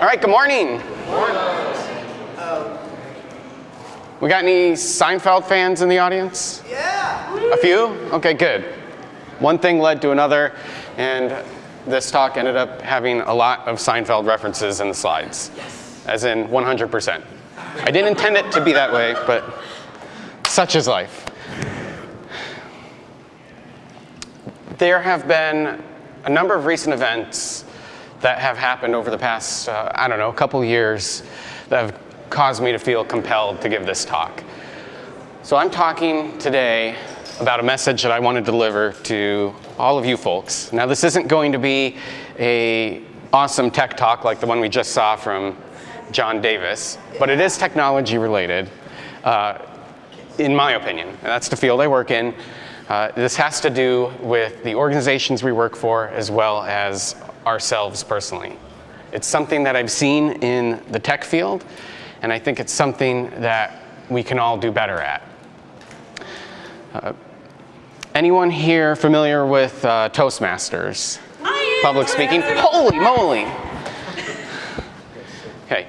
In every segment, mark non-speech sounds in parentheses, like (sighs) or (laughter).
All right, good morning. We got any Seinfeld fans in the audience? Yeah. A few? Okay, good. One thing led to another, and this talk ended up having a lot of Seinfeld references in the slides. Yes. As in 100%. I didn't intend it to be that way, but such is life. There have been a number of recent events that have happened over the past, uh, I don't know, a couple years that have caused me to feel compelled to give this talk. So I'm talking today about a message that I want to deliver to all of you folks. Now this isn't going to be a awesome tech talk like the one we just saw from John Davis, but it is technology related, uh, in my opinion. And that's the field I work in. Uh, this has to do with the organizations we work for as well as ourselves personally. It's something that I've seen in the tech field, and I think it's something that we can all do better at. Uh, anyone here familiar with uh, Toastmasters? Public speaking? Holy moly! Okay.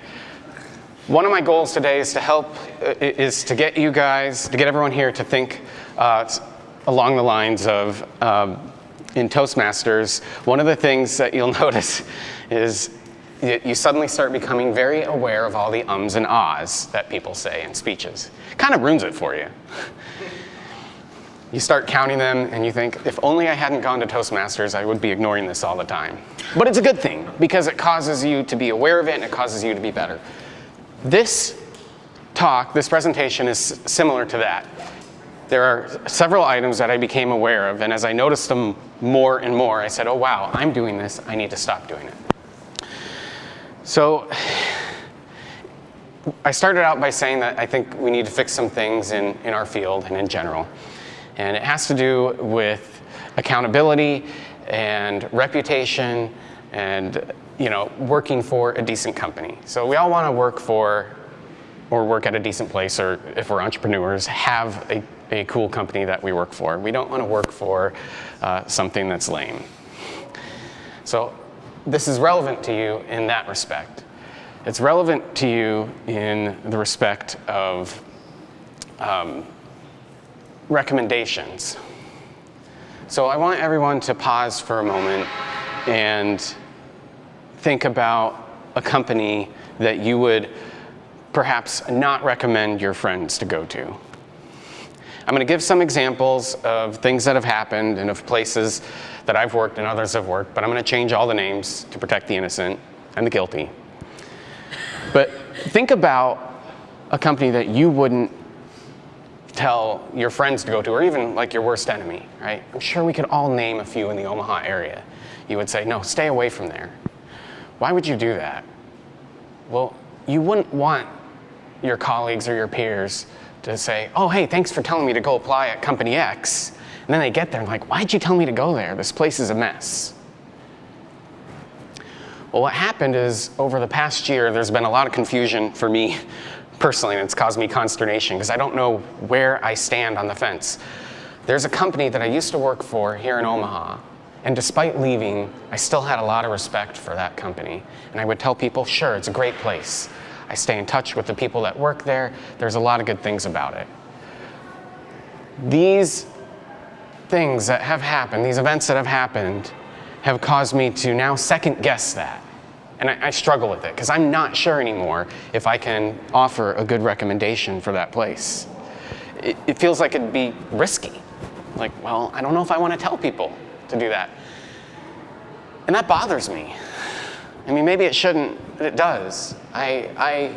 One of my goals today is to help, uh, is to get you guys, to get everyone here to think uh, along the lines of um, in Toastmasters, one of the things that you'll (laughs) notice is you suddenly start becoming very aware of all the ums and ahs that people say in speeches. Kind of ruins it for you. You start counting them and you think, if only I hadn't gone to Toastmasters, I would be ignoring this all the time. But it's a good thing because it causes you to be aware of it and it causes you to be better. This talk, this presentation is similar to that. There are several items that I became aware of and as I noticed them more and more, I said, oh wow, I'm doing this, I need to stop doing it. So (sighs) I started out by saying that I think we need to fix some things in, in our field and in general. And it has to do with accountability and reputation and you know, working for a decent company. So we all want to work for or work at a decent place or if we're entrepreneurs, have a, a cool company that we work for. We don't want to work for uh, something that's lame. So this is relevant to you in that respect. It's relevant to you in the respect of um, recommendations. So I want everyone to pause for a moment and think about a company that you would perhaps not recommend your friends to go to. I'm going to give some examples of things that have happened and of places that I've worked and others have worked, but I'm going to change all the names to protect the innocent and the guilty. But think about a company that you wouldn't tell your friends to go to, or even like your worst enemy, right? I'm sure we could all name a few in the Omaha area. You would say, no, stay away from there. Why would you do that? Well, you wouldn't want your colleagues or your peers to say, oh, hey, thanks for telling me to go apply at company X. And then they get there and like, why'd you tell me to go there? This place is a mess. Well, what happened is over the past year, there's been a lot of confusion for me personally, and it's caused me consternation because I don't know where I stand on the fence. There's a company that I used to work for here in Omaha, and despite leaving, I still had a lot of respect for that company. And I would tell people, sure, it's a great place. I stay in touch with the people that work there. There's a lot of good things about it. These things that have happened, these events that have happened, have caused me to now second guess that. And I, I struggle with it because I'm not sure anymore if I can offer a good recommendation for that place. It, it feels like it'd be risky. Like, well, I don't know if I want to tell people to do that. And that bothers me. I mean, maybe it shouldn't, but it does. I, I,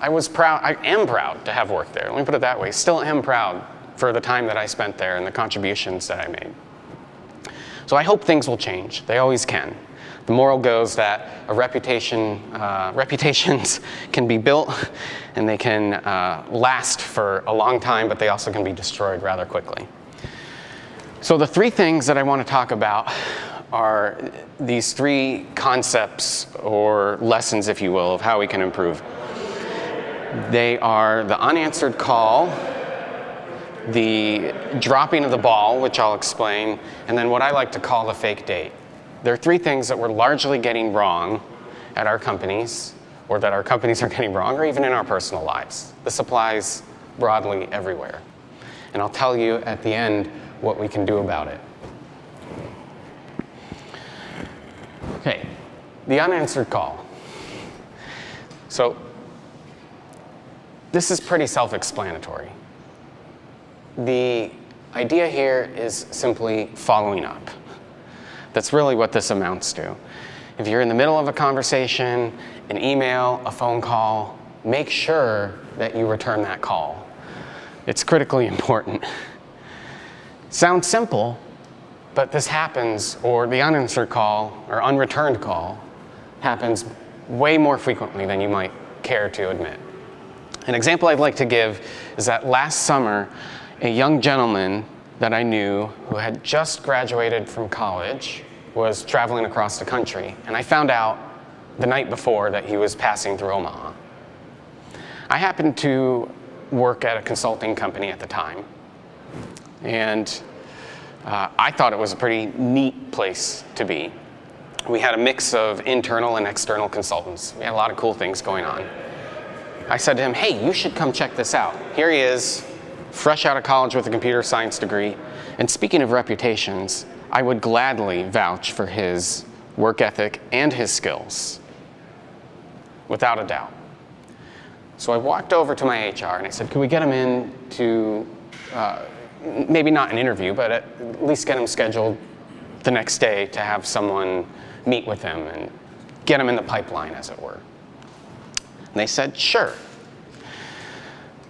I was proud, I am proud to have worked there. Let me put it that way. Still am proud for the time that I spent there and the contributions that I made. So I hope things will change. They always can. The moral goes that a reputation, uh, (laughs) reputations can be built and they can uh, last for a long time, but they also can be destroyed rather quickly. So the three things that I want to talk about are these three concepts or lessons, if you will, of how we can improve. They are the unanswered call, the dropping of the ball, which I'll explain, and then what I like to call the fake date. There are three things that we're largely getting wrong at our companies or that our companies are getting wrong or even in our personal lives. This applies broadly everywhere. And I'll tell you at the end what we can do about it. Okay, the unanswered call. So this is pretty self-explanatory. The idea here is simply following up. That's really what this amounts to. If you're in the middle of a conversation, an email, a phone call, make sure that you return that call. It's critically (laughs) important. Sounds simple, but this happens, or the unanswered call or unreturned call happens way more frequently than you might care to admit. An example I'd like to give is that last summer, a young gentleman that I knew who had just graduated from college was traveling across the country, and I found out the night before that he was passing through Omaha. I happened to work at a consulting company at the time, and uh, I thought it was a pretty neat place to be. We had a mix of internal and external consultants. We had a lot of cool things going on. I said to him, hey, you should come check this out. Here he is, fresh out of college with a computer science degree. And speaking of reputations, I would gladly vouch for his work ethic and his skills, without a doubt. So I walked over to my HR and I said, can we get him in to uh, maybe not an interview, but at least get him scheduled the next day to have someone meet with him and get him in the pipeline, as it were. And they said, sure.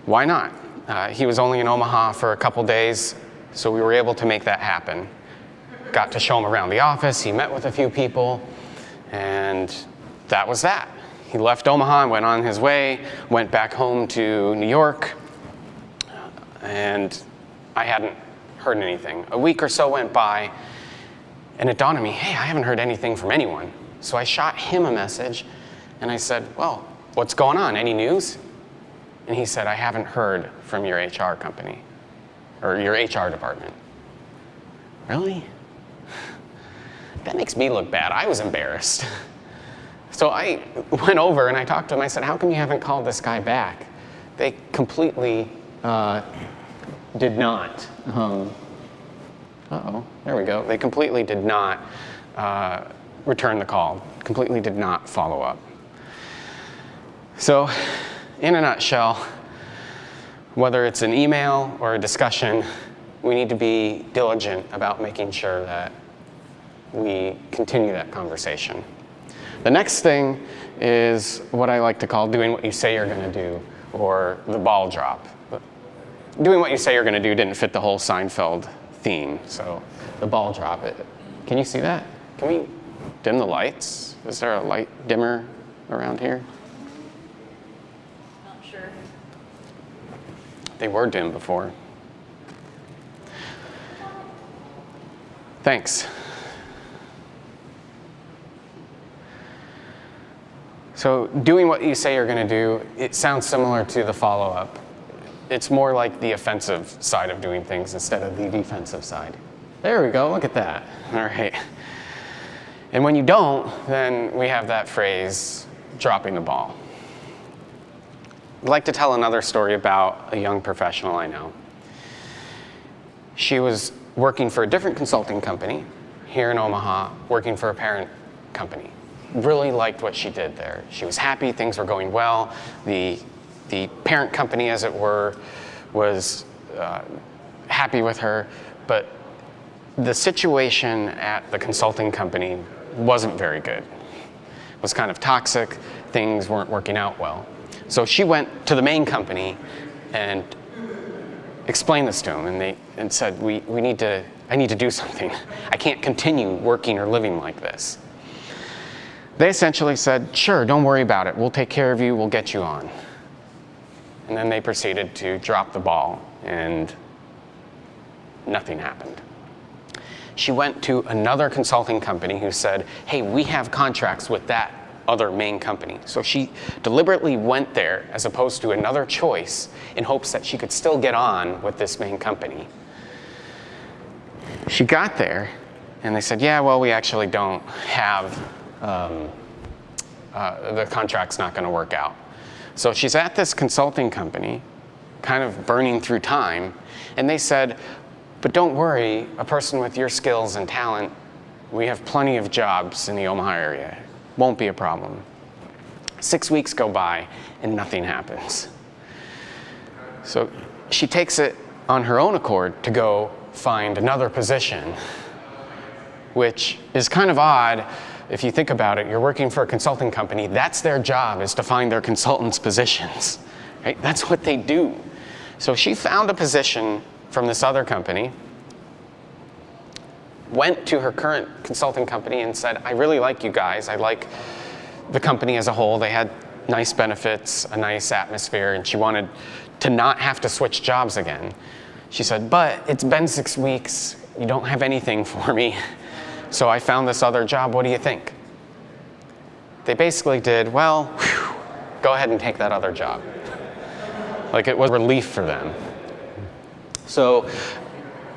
Why not? Uh, he was only in Omaha for a couple days, so we were able to make that happen. Got to show him around the office, he met with a few people, and that was that. He left Omaha and went on his way, went back home to New York, and I hadn't heard anything. A week or so went by, and it dawned on me, hey, I haven't heard anything from anyone. So I shot him a message, and I said, well, what's going on? Any news? And he said, I haven't heard from your HR company, or your HR department. Really? (laughs) That makes me look bad. I was embarrassed. (laughs) So I went over and I talked to him. I said, how come you haven't called this guy back? They completely uh, did not. Um, uh-oh, there we go. They completely did not uh, return the call, completely did not follow up. So in a nutshell, whether it's an email or a discussion, we need to be diligent about making sure that we continue that conversation. The next thing is what I like to call doing what you say you're going to do, or the ball drop. Doing what you say you're going to do didn't fit the whole Seinfeld theme, so the ball drop. It, can you see that? Can we dim the lights? Is there a light dimmer around here? Not sure. They were dim before. Thanks. So doing what you say you're going to do, it sounds similar to the follow-up. It's more like the offensive side of doing things instead of the defensive side. There we go, look at that. All right. And when you don't, then we have that phrase, dropping the ball. I'd like to tell another story about a young professional I know. She was working for a different consulting company here in Omaha, working for a parent company. Really liked what she did there. She was happy, things were going well. The, the parent company, as it were, was uh, happy with her, but the situation at the consulting company wasn't very good. It was kind of toxic, things weren't working out well. So she went to the main company and explained this to them and they and said, we, we need to, I need to do something. I can't continue working or living like this. They essentially said, sure, don't worry about it. We'll take care of you, we'll get you on. And then they proceeded to drop the ball and nothing happened. She went to another consulting company who said, hey, we have contracts with that other main company. So she deliberately went there as opposed to another choice in hopes that she could still get on with this main company. She got there and they said, yeah, well, we actually don't have um, uh, the contract's not going to work out. So she's at this consulting company, kind of burning through time, and they said, but don't worry, a person with your skills and talent, we have plenty of jobs in the Omaha area. Won't be a problem. Six weeks go by and nothing happens. So she takes it on her own accord to go find another position, which is kind of odd if you think about it. You're working for a consulting company, that's their job is to find their consultants' positions. Right? That's what they do. So she found a position from this other company, went to her current consulting company and said, I really like you guys. I like the company as a whole. They had nice benefits, a nice atmosphere, and she wanted to not have to switch jobs again. She said, but it's been six weeks. You don't have anything for me. (laughs) So I found this other job. What do you think? They basically did, well, whew, go ahead and take that other job. Like it was relief for them. So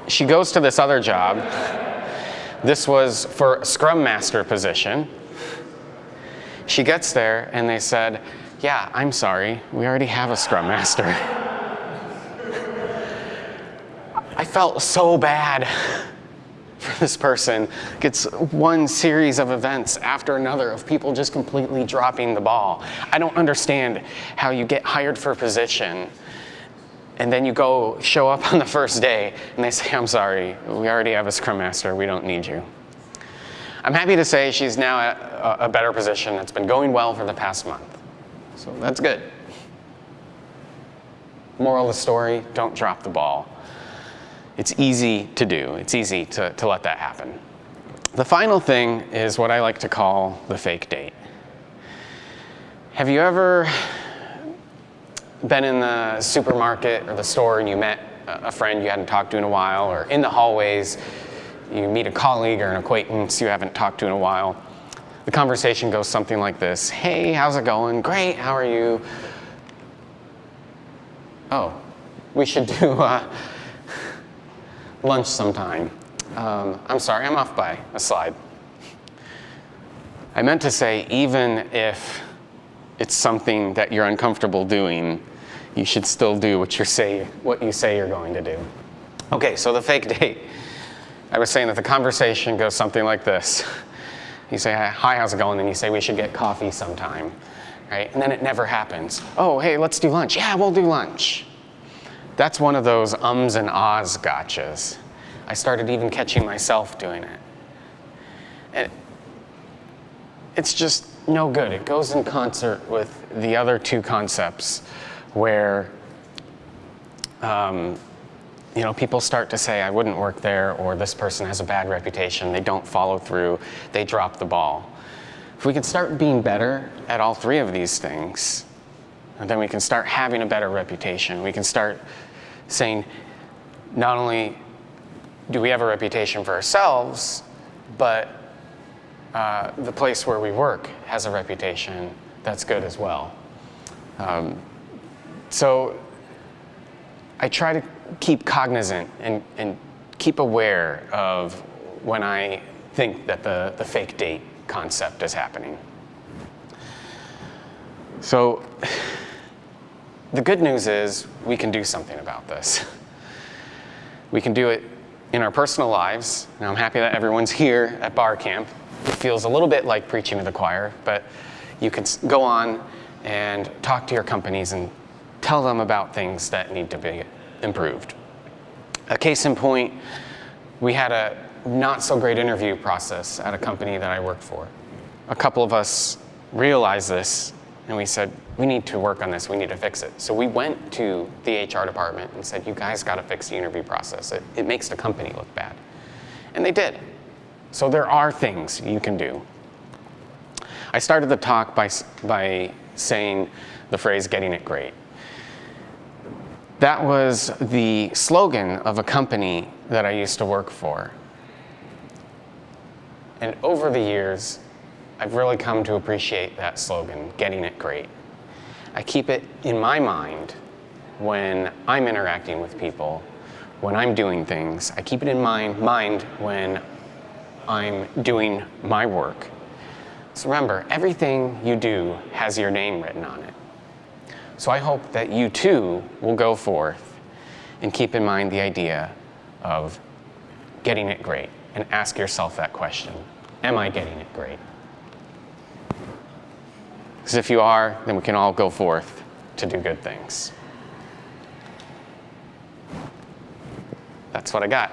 she goes to this other job. This was for Scrum Master position. She gets there and they said, yeah, I'm sorry, we already have a Scrum Master. (laughs) I felt so bad (laughs) this person. Gets one series of events after another of people just completely dropping the ball. I don't understand how you get hired for a position and then you go show up (laughs) on the first day and they say, I'm sorry, we already have a Scrum Master, we don't need you. I'm happy to say she's now at a better position. It's been going well for the past month. So that's good. Moral of the story, don't drop the ball. It's easy to do. It's easy to, to let that happen. The final thing is what I like to call the fake date. Have you ever been in the supermarket or the store and you met a friend you hadn't talked to in a while, or in the hallways, you meet a colleague or an acquaintance you haven't talked to in a while. The conversation goes something like this. Hey, how's it going? Great, how are you? Oh, we should do uh, lunch sometime. Um, I'm sorry, I'm off by a slide. I meant to say, even if it's something that you're uncomfortable doing, you should still do what, you say, what you say you're going to do. Okay, so the fake (laughs) date. I was saying that the conversation goes something like this. You say, hi, how's it going? And you say, we should get coffee sometime, right? And then it never happens. Oh, hey, let's do lunch. Yeah, we'll do lunch. That's one of those ums and ahs gotchas. I started even catching myself doing it. And it's just no good. It goes in concert with the other two concepts where um, you know, people start to say, I wouldn't work there, or this person has a bad reputation, they don't follow through, they drop the ball. If we can start being better at all three of these things, then we can start having a better reputation. We can start saying, not only do we have a reputation for ourselves, but uh, the place where we work has a reputation that's good as well. Um, so I try to keep cognizant and, and keep aware of when I think that the, the fake date concept is happening. So the good news is we can do something about this. We can do it in our personal lives. And I'm happy that everyone's here at Bar Camp. It feels a little bit like preaching to the choir, but you can go on and talk to your companies and tell them about things that need to be improved. A case in point, we had a not so great interview process at a company that I worked for. A couple of us realized this and we said, we need to work on this, we need to fix it. So we went to the HR department and said, you guys gotta fix the interview process. It, it makes the company look bad. And they did. So there are things you can do. I started the talk by, by saying the phrase, getting it great. That was the slogan of a company that I used to work for. And over the years, I've really come to appreciate that slogan, getting it great. I keep it in my mind when I'm interacting with people, when I'm doing things. I keep it in my mind when I'm doing my work. So remember, everything you do has your name written on it. So I hope that you too will go forth and keep in mind the idea of getting it great and ask yourself that question, am I getting it great? Because if you are, then we can all go forth to do good things. That's what I got.